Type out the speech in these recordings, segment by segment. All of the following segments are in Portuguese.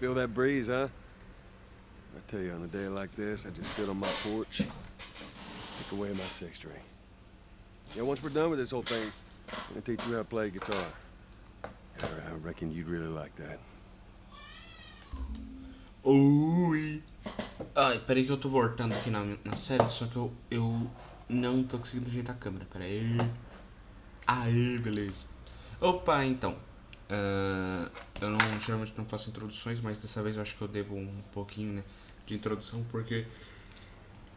Feel that breeze, huh? I tell you, on a day like this, I just sit on my porch, take away my six string. Yeah, once we're done with this whole thing, I'm gonna teach you how to play guitar. I I reckon you'd really like that. Ui. Ai, peraí que eu tô voltando aqui na, na série, só que eu, eu não tô conseguindo ajeitar a câmera, peraí. Aê, beleza. Opa, então. Uh, eu não, geralmente não faço introduções, mas dessa vez eu acho que eu devo um pouquinho, né, de introdução, porque...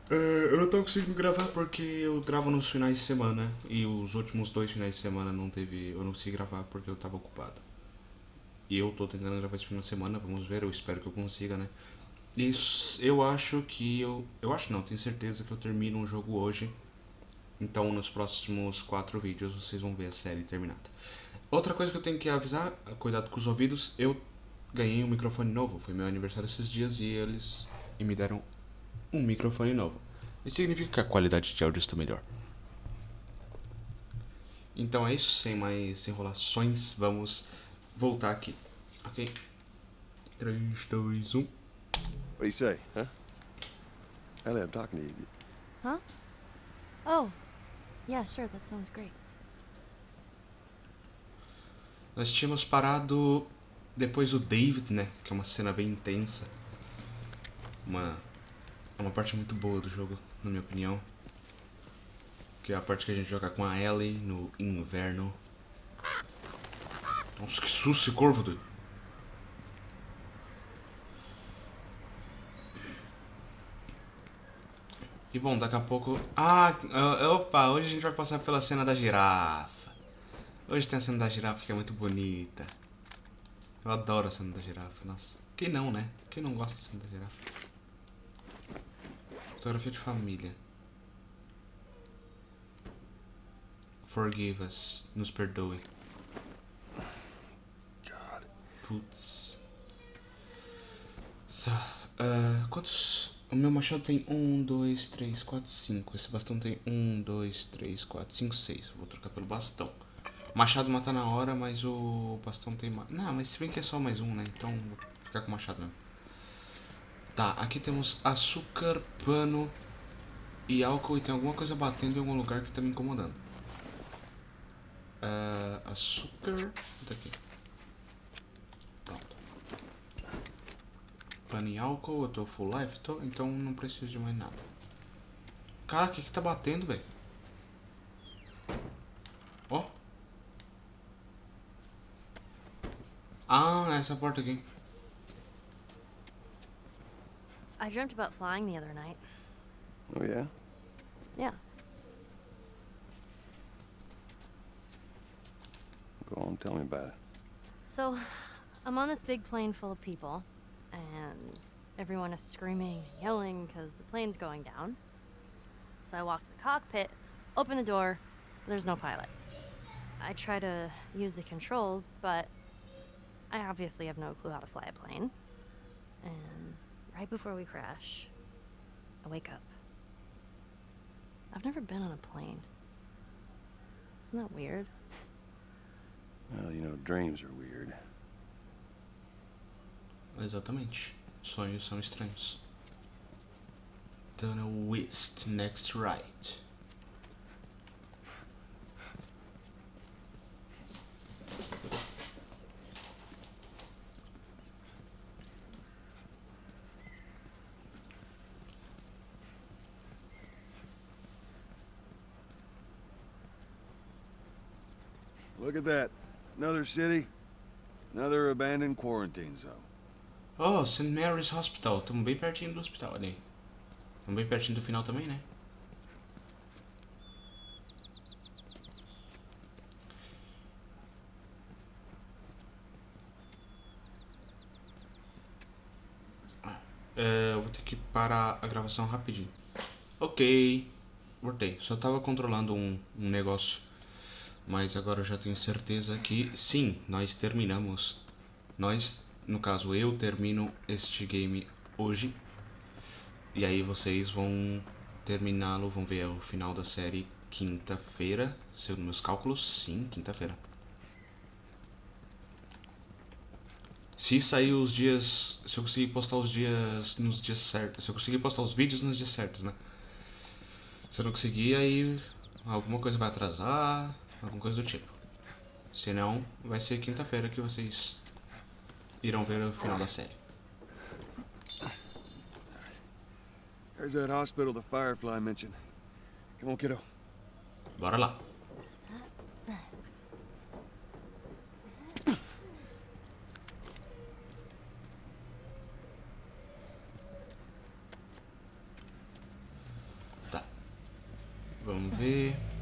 Uh, eu não tô conseguindo gravar porque eu gravo nos finais de semana e os últimos dois finais de semana não teve, eu não consegui gravar porque eu tava ocupado. E eu tô tentando gravar esse final de semana, vamos ver, eu espero que eu consiga, né? Isso, eu acho que eu, eu acho não, tenho certeza que eu termino um jogo hoje. Então nos próximos quatro vídeos vocês vão ver a série terminada. Outra coisa que eu tenho que avisar, cuidado com os ouvidos, eu ganhei um microfone novo, foi meu aniversário esses dias e eles e me deram um microfone novo. Isso significa que a qualidade de áudio está melhor. Então é isso, sem mais enrolações, vamos voltar aqui, ok? 3, 2, 1... What do you say, huh? Ellie, I'm talking to you. Huh? Oh. Yeah, sure, that sounds great. Nós tínhamos parado depois do David, né? Que é uma cena bem intensa. Uma, é uma parte muito boa do jogo, na minha opinião. Que é a parte que a gente joga com a Ellie no inverno. Nossa, que susto esse corvo, doido. E bom, daqui a pouco... Ah, opa, hoje a gente vai passar pela cena da girafa. Hoje tem a cena da girafa que é muito bonita. Eu adoro a cena da girafa, nossa. Quem não, né? Quem não gosta da cena da girafa? Fotografia de família. Forgive us. Nos perdoe. God. Putz. Tá. Uh, quantos... O meu machado tem 1, 2, 3, 4, 5. Esse bastão tem 1, 2, 3, 4, 5, 6. Vou trocar pelo bastão. Machado mata na hora, mas o bastão tem. Não, mas se bem que é só mais um, né? Então vou ficar com o machado mesmo. Tá, aqui temos açúcar, pano e álcool. E tem alguma coisa batendo em algum lugar que tá me incomodando. Uh, açúcar. Daqui. Pronto. Pano e álcool. Eu tô full life, tô, então não preciso de mais nada. Cara, o que que tá batendo, velho? Ó. Oh. Ah, essa porta aqui. I dreamt about flying the other night. Oh, yeah? Yeah. Go on, tell me about it. So, I'm on this big plane full of people, and everyone is screaming and yelling because the plane's going down. So I walk to the cockpit, open the door, there's no pilot. I try to use the controls, but I obviously have no clue how to fly a plane. And right before we crash, I wake up. I've never been on a plane. Isn't that weird? Well, you know, dreams are weird. Exatamente. Sonhos são estranhos. Donna West, next right. At that. Another city, another abandoned quarantine zone. Oh, St. Mary's Hospital. Estamos bem pertinho do hospital ali. Estamos bem pertinho do final também, né? É, eu vou ter que parar a gravação rapidinho. Ok. Voltei. Só tava controlando um, um negócio. Mas agora eu já tenho certeza que sim, nós terminamos. Nós, no caso eu, termino este game hoje. E aí vocês vão terminá-lo, vão ver o final da série quinta-feira. Segundo meus cálculos, sim, quinta-feira. Se sair os dias. Se eu conseguir postar os dias nos dias certos. Se eu conseguir postar os vídeos nos dias certos, né? Se eu não conseguir, aí alguma coisa vai atrasar, alguma coisa do tipo. Se não, vai ser quinta-feira que vocês irão ver o final da série. There's that hospital the Firefly mentioned. Come on, kiddo. Bora lá. Tá. Vamos ver.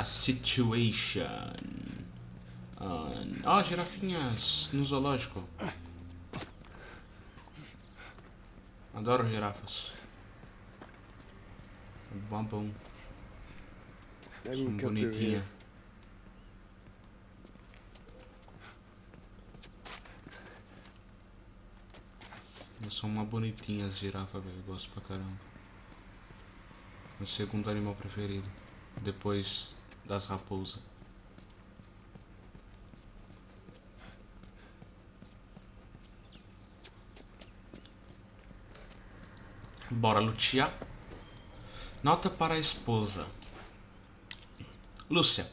A situation. Ó, oh, girafinhas no zoológico. Adoro girafas. Babão. Maybe São bonitinha. São uma bonitinha as girafas, velho. Gosto pra caramba. Meu segundo animal preferido. Depois das raposas. Bora lutear. Nota para a esposa. Lúcia.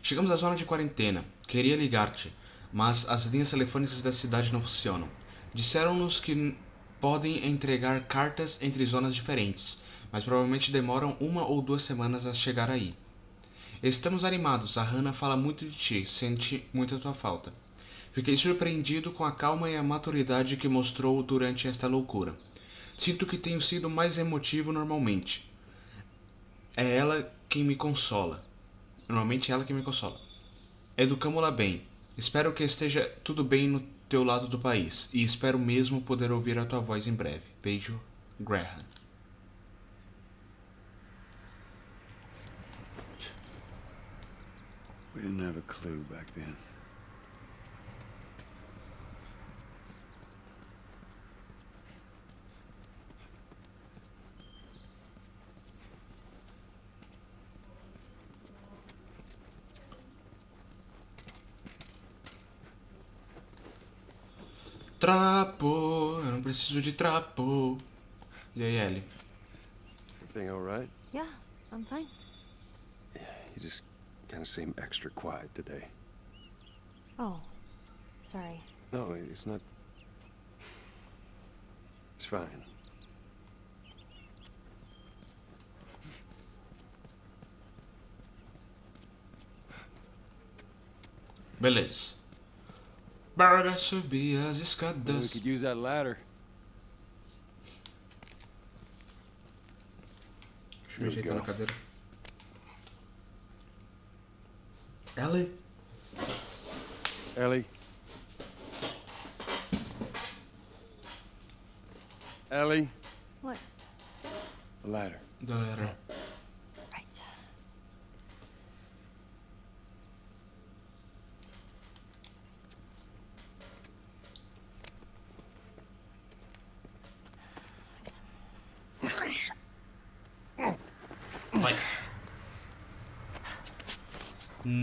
Chegamos à zona de quarentena. Queria ligar-te, mas as linhas telefônicas da cidade não funcionam. Disseram-nos que podem entregar cartas entre zonas diferentes, mas provavelmente demoram uma ou duas semanas a chegar aí. Estamos animados, a Hannah fala muito de ti, sente muito a tua falta. Fiquei surpreendido com a calma e a maturidade que mostrou durante esta loucura. Sinto que tenho sido mais emotivo normalmente. É ela quem me consola. Normalmente é ela quem me consola. Educamo-la bem. Espero que esteja tudo bem no teu lado do país. E espero mesmo poder ouvir a tua voz em breve. Beijo, Graham. We didn't have a clue back then. Trapo, eu não preciso de trapo. E aí, Ellie? Everything all right? Yeah, I'm fine. You just kind of seem extra quiet today. Oh, sorry. No, it's not. It's fine. Beleza. Bora subir as Maybe we escadas. could use that ladder. Deixa eu me ajeitar na cadeira. Ellie? Ellie. Ellie, What? the ladder. Galera. Right.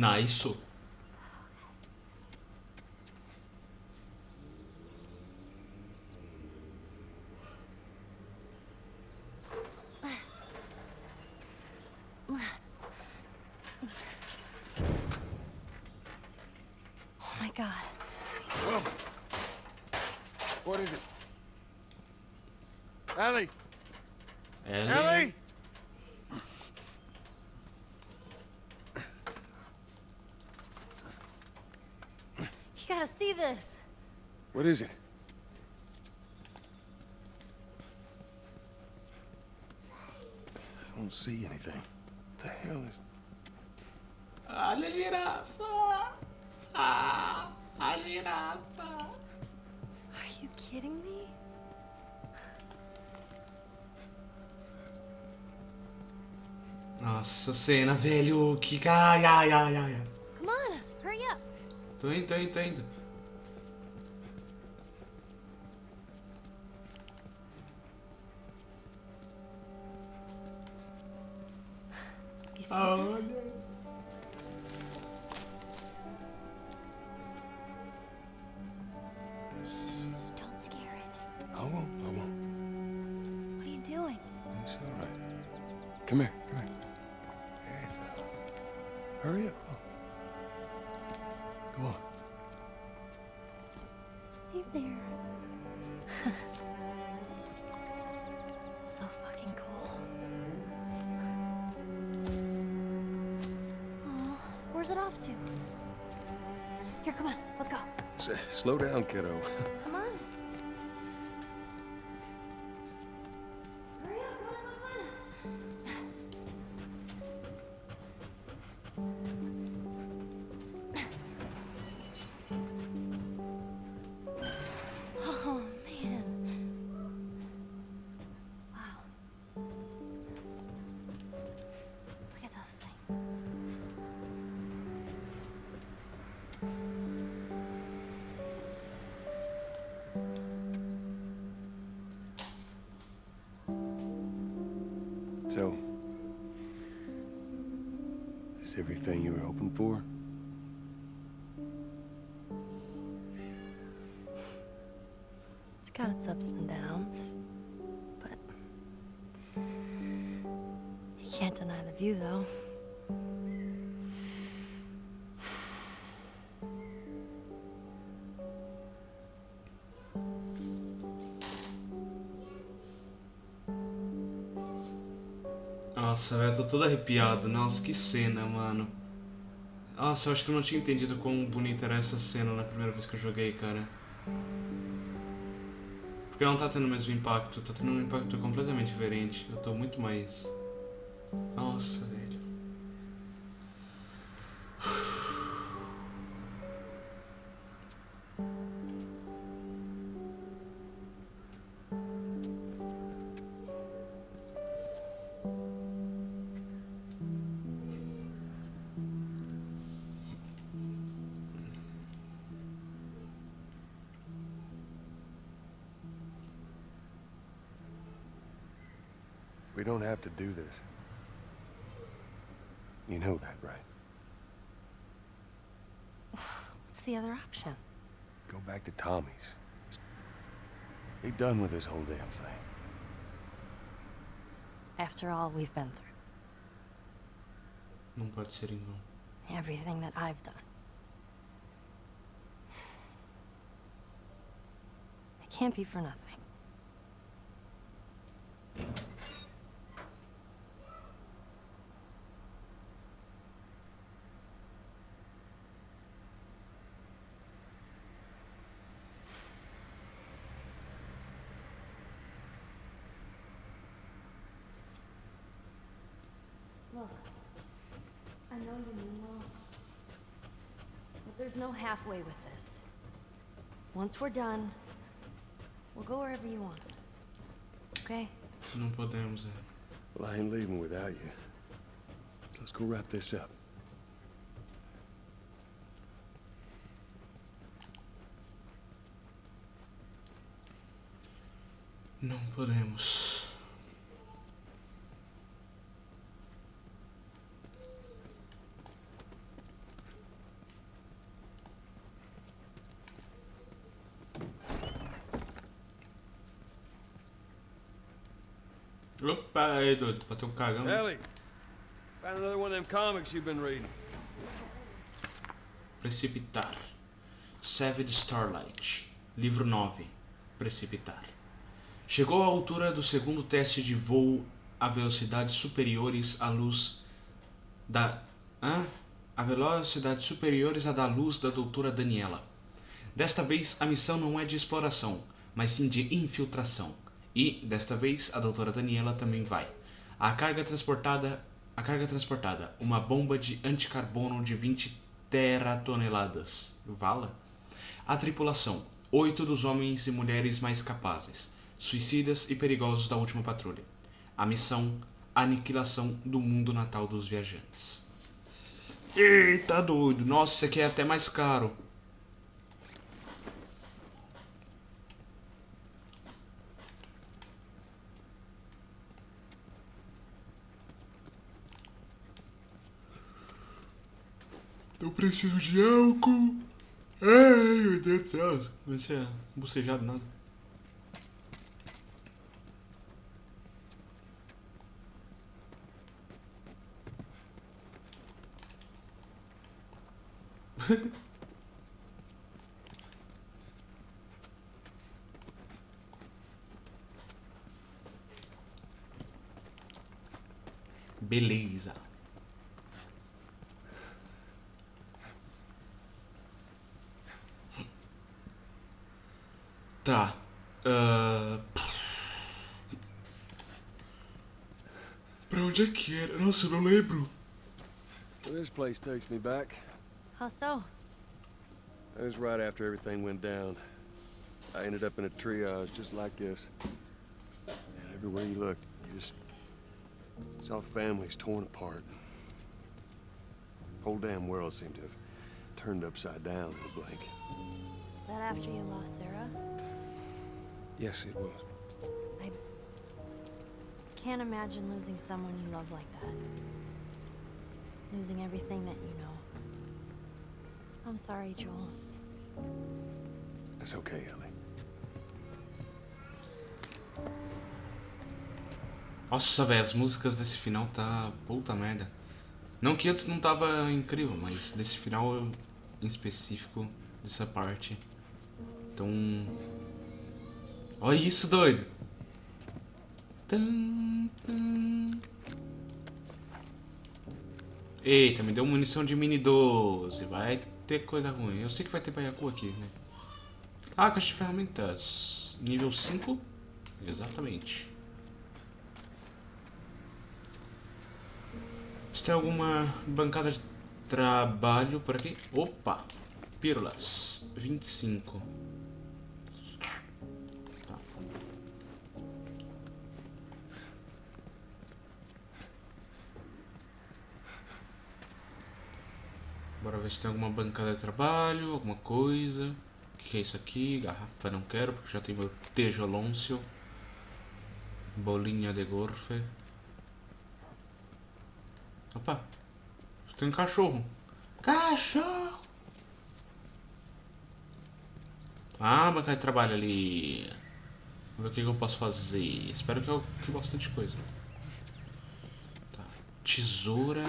Nice. Oh my god. What is it? Ellie! Ellie. Ellie! You gotta see this. What is it? I don't see anything. What the hell is. Olha a girafa. Ah, a girafa. Are you kidding me? Nossa, cena, velho. Que. Ai, ai, ai, ai. ai. Come on, hurry up. Tô indo, tô indo, tô indo. Go. Hey there. so fucking cool. Aw, where's it off to? Here, come on, let's go. S- slow down, kiddo. everything you were hoping for? It's got its ups and downs, but you can't deny the view, though. Nossa, velho, tô todo arrepiado. Nossa, que cena, mano. Nossa, eu acho que eu não tinha entendido quão bonita era essa cena na primeira vez que eu joguei, cara. Porque não tá tendo o mesmo impacto, tá tendo um impacto completamente diferente. Eu tô muito mais. Nossa, velho. We don't have to do this. You know that, right? What's the other option? Go back to Tommy's. Be done with this whole damn thing. After all we've been through, Não pode ser em vão. everything that I've done. It can't be for nothing. Look, I know you mean well. But there's no halfway with this. Once we're done, we'll go wherever you want. Okay? Não podemos, é. Well, I ain't leaving without you. So let's go wrap this up. Não podemos. Aí, doido, bateu um cagão. Ellie, found another one of them comics you've been reading. Precipitar. Savage Starlight. Livro 9. Precipitar. Chegou à altura do segundo teste de voo a velocidades superiores à luz da. Hã? A velocidades superiores à da luz da doutora Daniela. Desta vez a missão não é de exploração, mas sim de infiltração. E, desta vez, a doutora Daniela também vai. A carga transportada. A carga transportada, uma bomba de anticarbono de 20 teratoneladas. Vala? A tripulação, oito dos homens e mulheres mais capazes, suicidas e perigosos da última patrulha. A missão, aniquilação do mundo natal dos viajantes. Eita doido, nossa, isso aqui é até mais caro. Eu preciso de álcool. Ai, meu Deus do céu. Comecei a bocejar do nada. Tá. Uh... Pra onde é que era? Nossa, eu não lembro. This place takes me back. How so? It was right after everything went down. I ended up in a triage just like this. And everywhere you looked, you just saw families torn apart. The Whole damn world seemed to have turned upside down in a blink. Was that after you lost Sarah? Yes, it was. Can't imagine losing someone you love like that. Losing everything that you know. I'm sorry, Joel. That's okay, Ellie. Nossa, velho, as músicas desse final tá puta merda. Não que antes não tava incrível, mas desse final em específico, dessa parte. Então. Olha isso, doido! Eita, me deu munição de mini 12. Vai ter coisa ruim. Eu sei que vai ter baiacu aqui, né? Ah, caixa de ferramentas. Nível 5? Exatamente. Se tem alguma bancada de trabalho por aqui? Opa! Pílulas. 25. Tá. Bora ver se tem alguma bancada de trabalho, alguma coisa. O que, que é isso aqui? Garrafa não quero, porque já tem meu tejolôncio. Bolinha de gorfe. Opa! Tem um cachorro. Cachorro! Ah, bancada de trabalho ali. Vamos ver o que, que eu posso fazer. Espero que eu que bastante coisa. Tá. Tesoura.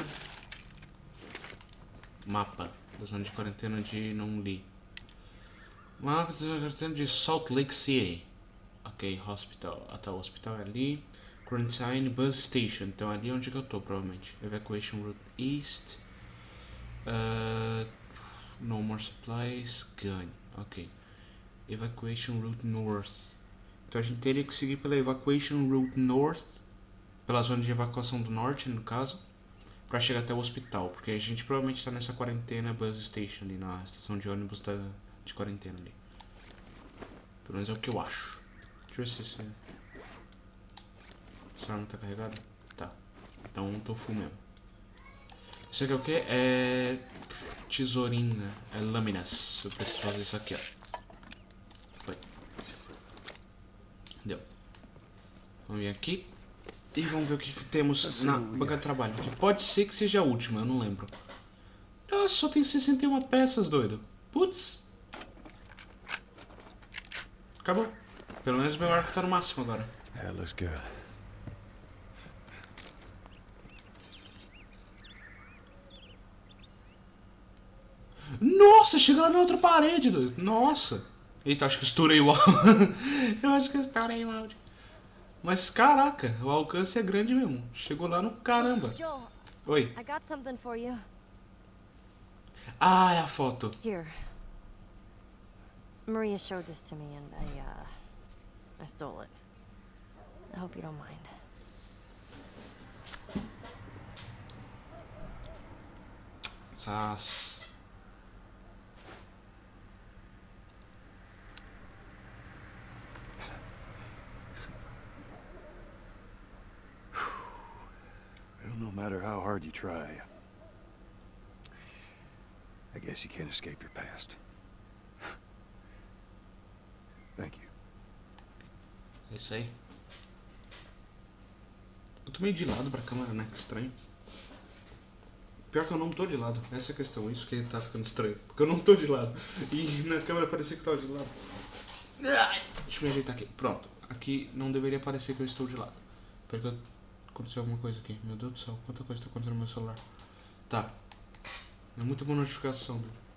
Mapa da zona de quarentena de não li. Mapa da zona de quarentena de Salt Lake City. Ok, hospital. Tá, o hospital é ali. Quarantine Bus Station. Então é ali onde que eu tô, provavelmente. Evacuation Route East. Uh, no more supplies. Gun. Ok. Evacuation Route North. Então a gente teria que seguir pela Evacuation Route North. Pela zona de evacuação do norte, no caso. Pra chegar até o hospital. Porque a gente provavelmente tá nessa quarentena Bus Station ali. Na estação de ônibus da, de quarentena ali. Pelo menos é o que eu acho. Deixa eu ver se... se... Essa arma tá carregada? Tá. Então tô full mesmo. Isso aqui é o que? É... Tesourinha. É lâminas. Eu preciso fazer isso aqui, ó. Foi. Deu. Vamos vir aqui. E vamos ver o que, que temos na banca de trabalho. Que pode ser que seja a última, eu não lembro. Nossa, só tem 61 peças, doido. Putz. Acabou. Pelo menos meu arco tá no máximo agora. That looks good. Nossa, chega lá na outra parede, doido. Nossa. Eita, acho que eu estourei o áudio. eu acho que eu estourei o áudio. Mas caraca, o alcance é grande mesmo. Chegou lá no caramba. Oi. I got something for you. Ah, é a foto. Here. Maria showed this to me and I, uh, I stole it. I hope you don't mind. Sas. You try, I guess you can't escape your past. Thank you. É isso aí. Eu tô meio de lado pra câmera, né? Que estranho. Pior que eu não tô de lado. Essa é a questão. Isso que tá ficando estranho. Porque eu não tô de lado. E na câmera parecia que tava de lado. Deixa eu me ajeitar aqui. Pronto. Aqui não deveria parecer que eu estou de lado. Porque aconteceu alguma coisa aqui. Meu Deus do céu. Quanta coisa tá acontecendo no meu celular. Tá. É muita boa notificação, velho.